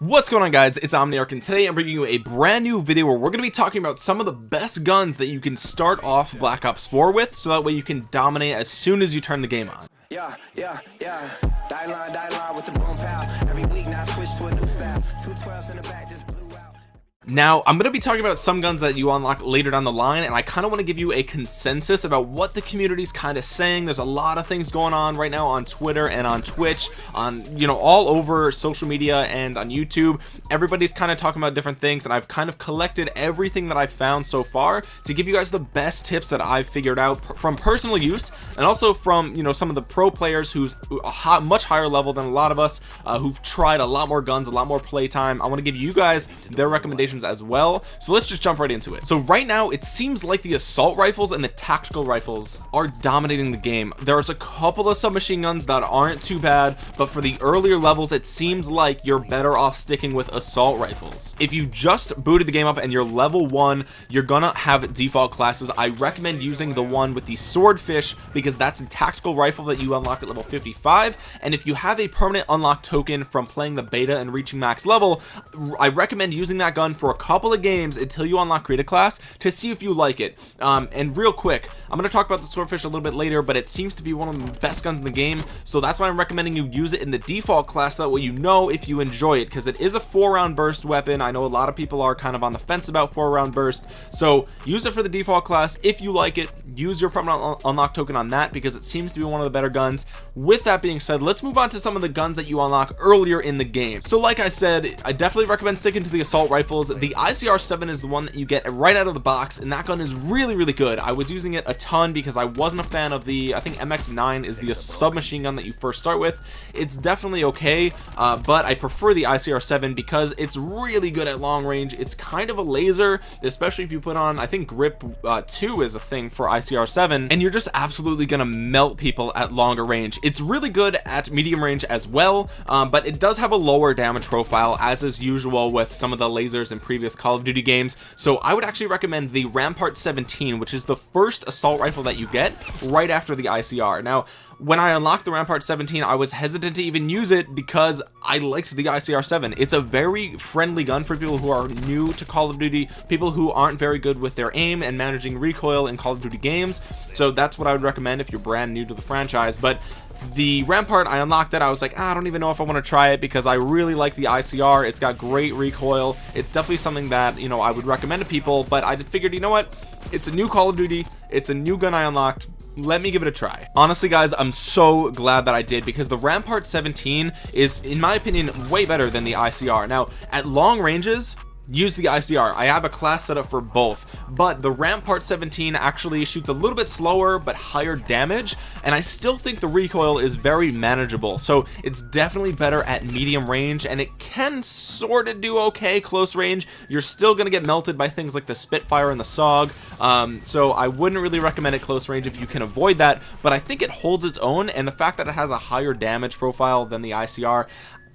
what's going on guys? It's omniarch and today i'm bringing you a brand new video where we're going to be talking about some of the best guns that you can start off black ops 4 with so that way you can dominate as soon as you turn the game on. Yeah yeah yeah. Die line die line with the boom pow. Every week now switch to a new style. Two 12s in the back just now I'm going to be talking about some guns that you unlock later down the line and I kind of want to give you a consensus about what the community is kind of saying. There's a lot of things going on right now on Twitter and on Twitch on you know all over social media and on YouTube. Everybody's kind of talking about different things and I've kind of collected everything that I've found so far to give you guys the best tips that I've figured out from personal use and also from you know some of the pro players who's a hot, much higher level than a lot of us uh, who've tried a lot more guns a lot more playtime. I want to give you guys their recommendations as well. So let's just jump right into it. So right now it seems like the assault rifles and the tactical rifles are dominating the game. There's a couple of submachine guns that aren't too bad but for the earlier levels it seems like you're better off sticking with assault rifles. If you just booted the game up and you're level one you're gonna have default classes. I recommend using the one with the swordfish because that's a tactical rifle that you unlock at level 55 and if you have a permanent unlock token from playing the beta and reaching max level I recommend using that gun for a couple of games until you unlock create a class to see if you like it. Um, and real quick I'm going to talk about the swordfish a little bit later but it seems to be one of the best guns in the game so that's why I'm recommending you use it in the default class. So that way you know if you enjoy it because it is a four round burst weapon. I know a lot of people are kind of on the fence about four round burst so use it for the default class. If you like it use your permanent unlock token on that because it seems to be one of the better guns. With that being said let's move on to some of the guns that you unlock earlier in the game. So like I said I definitely recommend sticking to the assault rifles the ICR7 is the one that you get right out of the box and that gun is really really good. I was using it a ton because I wasn't a fan of the I think MX9 is the submachine gun that you first start with. It's definitely okay uh, but I prefer the ICR7 because it's really good at long range. It's kind of a laser especially if you put on I think grip uh, 2 is a thing for ICR7 and you're just absolutely gonna melt people at longer range. It's really good at medium range as well um, but it does have a lower damage profile as is usual with some of the lasers and previous Call of Duty games. So I would actually recommend the Rampart 17 which is the first assault rifle that you get right after the ICR now when I unlocked the Rampart 17 I was hesitant to even use it because I liked the ICR 7 it's a very friendly gun for people who are new to Call of Duty people who aren't very good with their aim and managing recoil in Call of Duty games. So that's what I would recommend if you're brand new to the franchise. But the rampart i unlocked it. I was like ah, i don't even know if i want to try it because i really like the icr it's got great recoil. It's definitely something that you know i would recommend to people. But i figured you know what? It's a new call of duty. It's a new gun i unlocked let me give it a try. Honestly guys i'm so glad that i did because the rampart 17 is in my opinion way better than the icr now at long ranges use the ICR I have a class set up for both but the Rampart 17 actually shoots a little bit slower but higher damage and I still think the recoil is very manageable. So it's definitely better at medium range and it can sort of do okay close range. You're still gonna get melted by things like the Spitfire and the Saug um, so I wouldn't really recommend it close range if you can avoid that but I think it holds its own and the fact that it has a higher damage profile than the ICR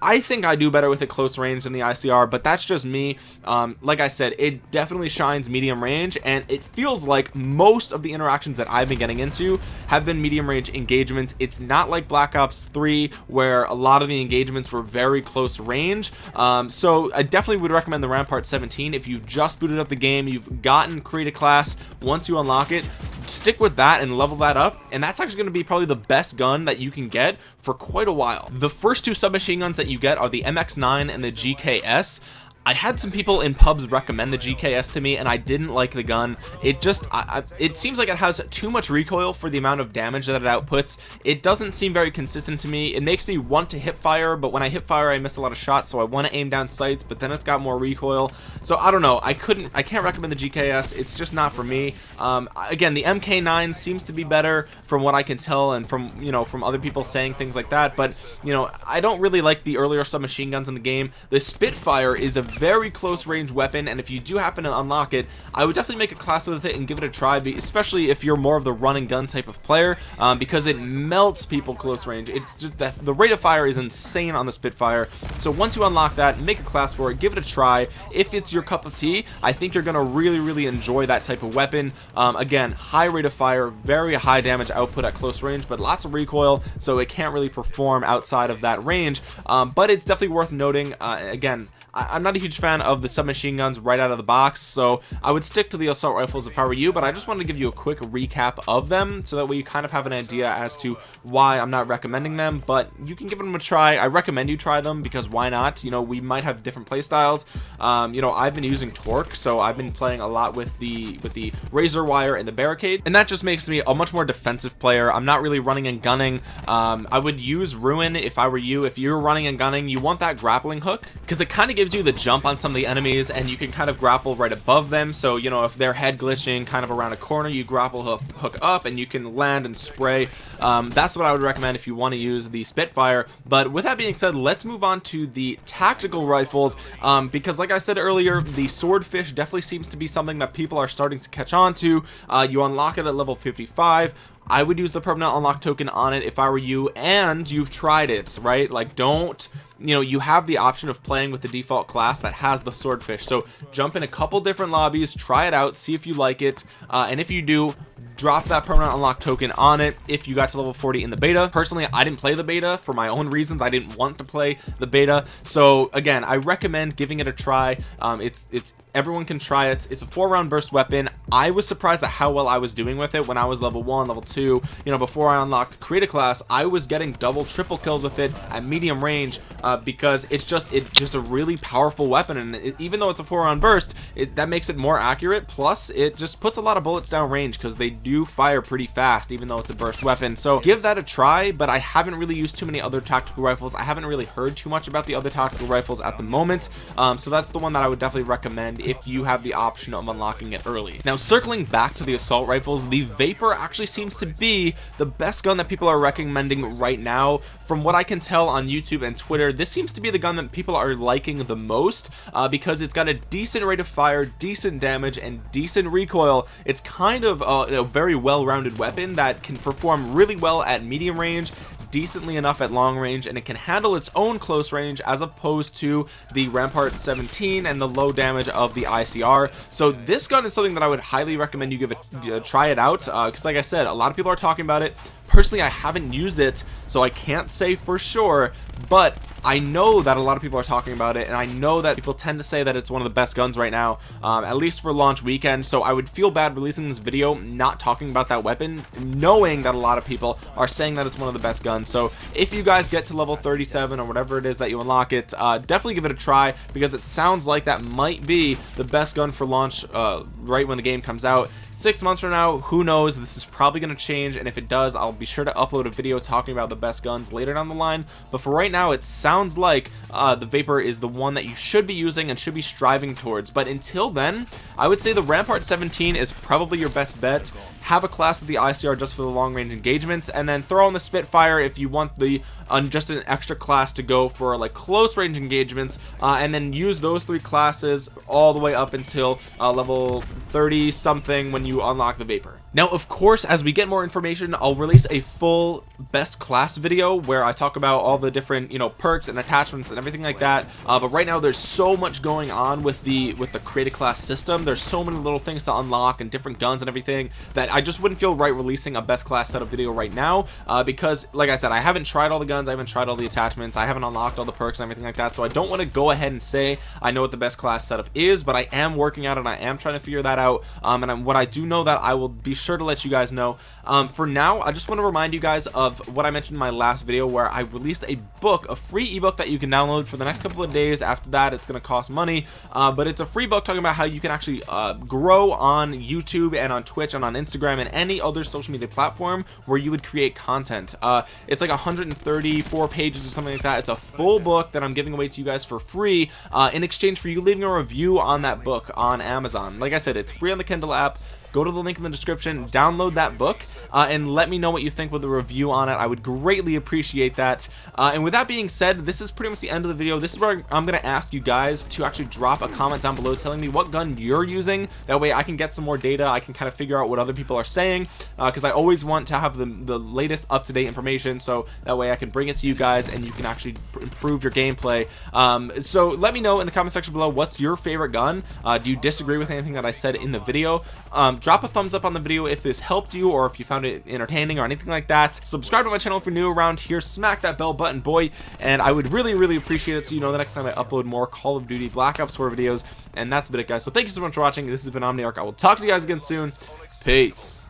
I think I do better with a close range than the ICR but that's just me. Um, like I said it definitely shines medium range and it feels like most of the interactions that I've been getting into have been medium range engagements. It's not like Black Ops 3 where a lot of the engagements were very close range. Um, so I definitely would recommend the Rampart 17 if you've just booted up the game you've gotten create a class. Once you unlock it stick with that and level that up and that's actually going to be probably the best gun that you can get for quite a while. The first two submachine guns that you get are the mx9 and the gks I had some people in pubs recommend the GKS to me and I didn't like the gun. It just I, I, it seems like it has too much recoil for the amount of damage that it outputs. It doesn't seem very consistent to me. It makes me want to hip fire but when I hip fire I miss a lot of shots so I want to aim down sights but then it's got more recoil. So I don't know. I couldn't I can't recommend the GKS it's just not for me. Um, again the MK9 seems to be better from what I can tell and from you know from other people saying things like that but you know I don't really like the earlier submachine guns in the game. The Spitfire is a very close range weapon and if you do happen to unlock it I would definitely make a class with it and give it a try especially if you're more of the run and gun type of player um, because it melts people close range. It's just that the rate of fire is insane on the Spitfire. So once you unlock that make a class for it give it a try. If it's your cup of tea I think you're gonna really really enjoy that type of weapon. Um, again high rate of fire very high damage output at close range but lots of recoil so it can't really perform outside of that range. Um, but it's definitely worth noting uh, again I, am not a huge fan of the submachine guns right out of the box so I would stick to the assault rifles if I were you but I just wanted to give you a quick recap of them so that way you kind of have an idea as to why I'm not recommending them but you can give them a try. I recommend you try them because why not? You know we might have different play styles um, you know I've been using torque so I've been playing a lot with the with the razor wire and the barricade and that just makes me a much more defensive player. I'm not really running and gunning. Um, I would use ruin if I were you. If you're running and gunning you want that grappling hook because it kind of gives gives you the jump on some of the enemies and you can kind of grapple right above them. So you know if they're head glitching kind of around a corner you grapple hook, hook up and you can land and spray. Um, that's what I would recommend if you want to use the Spitfire. But with that being said let's move on to the tactical rifles um, because like I said earlier the swordfish definitely seems to be something that people are starting to catch on to. Uh, you unlock it at level 55 I would use the permanent unlock token on it if I were you and you've tried it right? Like don't you know you have the option of playing with the default class that has the swordfish. So jump in a couple different lobbies try it out see if you like it. Uh, and if you do drop that permanent unlock token on it if you got to level 40 in the beta. Personally I didn't play the beta for my own reasons. I didn't want to play the beta. So again I recommend giving it a try. Um, it's it's everyone can try it. It's a four round burst weapon. I was surprised at how well I was doing with it when I was level one level two. You know before I unlocked create a class I was getting double triple kills with it at medium range uh, because it's just it's just a really powerful weapon. And it, even though it's a four round burst it, that makes it more accurate. Plus it just puts a lot of bullets down range because they do fire pretty fast even though it's a burst weapon. So give that a try but I haven't really used too many other tactical rifles. I haven't really heard too much about the other tactical rifles at the moment. Um, so that's the one that I would definitely recommend if you have the option of unlocking it early. Now circling back to the assault rifles the Vapor actually seems to be the best gun that people are recommending right now. From what I can tell on YouTube and Twitter this seems to be the gun that people are liking the most uh, because it's got a decent rate of fire decent damage and decent recoil. It's kind of uh, a very well-rounded weapon that can perform really well at medium range decently enough at long range and it can handle its own close range as opposed to the rampart 17 and the low damage of the icr so this gun is something that i would highly recommend you give it uh, try it out because uh, like i said a lot of people are talking about it personally i haven't used it so i can't say for sure but I know that a lot of people are talking about it and I know that people tend to say that it's one of the best guns right now um, at least for launch weekend so I would feel bad releasing this video not talking about that weapon knowing that a lot of people are saying that it's one of the best guns. So if you guys get to level 37 or whatever it is that you unlock it uh, definitely give it a try because it sounds like that might be the best gun for launch uh, right when the game comes out. Six months from now who knows? This is probably going to change and if it does I'll be sure to upload a video talking about the best guns later down the line. But for right now it sounds like uh, the Vapor is the one that you should be using and should be striving towards. But until then I would say the Rampart 17 is probably your best bet have a class with the ICR just for the long range engagements and then throw on the Spitfire if you want the on just an extra class to go for like close range engagements uh, and then use those three classes all the way up until uh, level 30 something when you unlock the vapor now of course as we get more information I'll release a full best class video where I talk about all the different you know perks and attachments and everything like that. Uh, but right now there's so much going on with the with the create a class system. There's so many little things to unlock and different guns and everything that I just wouldn't feel right releasing a best class setup video right now uh, because like I said I haven't tried all the guns I haven't tried all the attachments I haven't unlocked all the perks and everything like that. So I don't want to go ahead and say I know what the best class setup is but I am working out and I am trying to figure that out. Um, and I'm, what I do know that I will be sure to let you guys know. Um, for now I just want to remind you guys of what I mentioned in my last video where I released a book a free ebook that you can download for the next couple of days. After that it's going to cost money uh, but it's a free book talking about how you can actually uh, grow on YouTube and on Twitch and on Instagram and any other social media platform where you would create content. Uh, it's like 134 pages or something like that. It's a full book that I'm giving away to you guys for free uh, in exchange for you leaving a review on that book on Amazon. Like I said it's free on the Kindle app go to the link in the description download that book uh, and let me know what you think with a review on it. I would greatly appreciate that. Uh, and with that being said this is pretty much the end of the video. This is where I'm gonna ask you guys to actually drop a comment down below telling me what gun you're using. That way I can get some more data. I can kind of figure out what other people are saying because uh, I always want to have the, the latest up-to-date information so that way I can bring it to you guys and you can actually improve your gameplay. Um, so let me know in the comment section below what's your favorite gun? Uh, do you disagree with anything that I said in the video? Um, drop a thumbs up on the video if this helped you or if you found it entertaining or anything like that. Subscribe to my channel if you're new around here. Smack that bell button boy. And I would really really appreciate it so you know the next time I upload more Call of Duty Black Ops 4 videos. And that's been it guys. So thank you so much for watching. This has been Omniarch. I will talk to you guys again soon. Peace